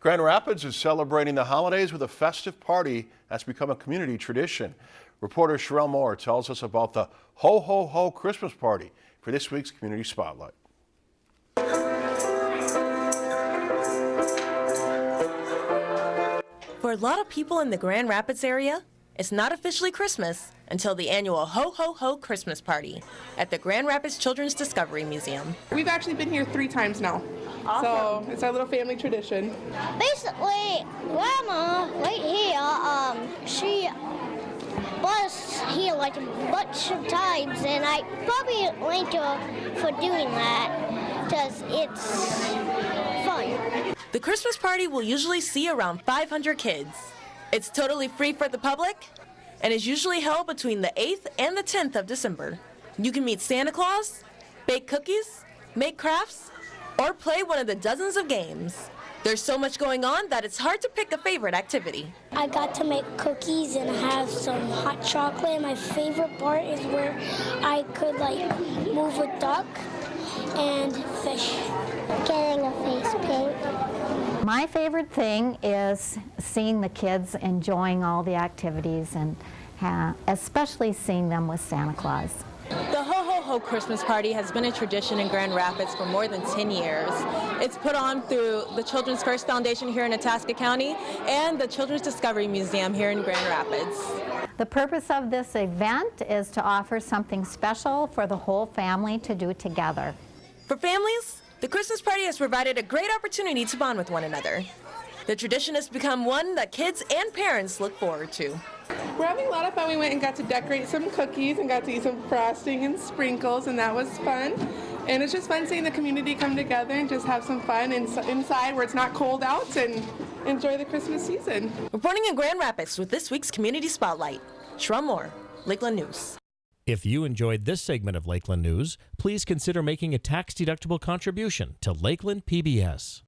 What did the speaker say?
Grand Rapids is celebrating the holidays with a festive party that's become a community tradition. Reporter Sherelle Moore tells us about the Ho Ho Ho Christmas Party for this week's Community Spotlight. For a lot of people in the Grand Rapids area, it's not officially Christmas until the annual Ho Ho Ho Christmas Party at the Grand Rapids Children's Discovery Museum. We've actually been here three times now. Awesome. So it's our little family tradition. Basically, Grandma right here, um, she was here like a bunch of times, and I probably thank her for doing that because it's fun. The Christmas party will usually see around 500 kids. It's totally free for the public and is usually held between the 8th and the 10th of December. You can meet Santa Claus, bake cookies, make crafts, or play one of the dozens of games. There's so much going on that it's hard to pick a favorite activity. I got to make cookies and have some hot chocolate. My favorite part is where I could like move a duck and fish. Getting a face paint. My favorite thing is seeing the kids enjoying all the activities and especially seeing them with Santa Claus. The Ho Ho Ho Christmas Party has been a tradition in Grand Rapids for more than 10 years. It's put on through the Children's First Foundation here in Itasca County and the Children's Discovery Museum here in Grand Rapids. The purpose of this event is to offer something special for the whole family to do together. For families, the Christmas party has provided a great opportunity to bond with one another. The tradition has become one that kids and parents look forward to. We're having a lot of fun. We went and got to decorate some cookies and got to eat some frosting and sprinkles, and that was fun. And it's just fun seeing the community come together and just have some fun inside where it's not cold out and enjoy the Christmas season. Reporting in Grand Rapids with this week's Community Spotlight, Sherelle Moore, Lakeland News. If you enjoyed this segment of Lakeland News, please consider making a tax-deductible contribution to Lakeland PBS.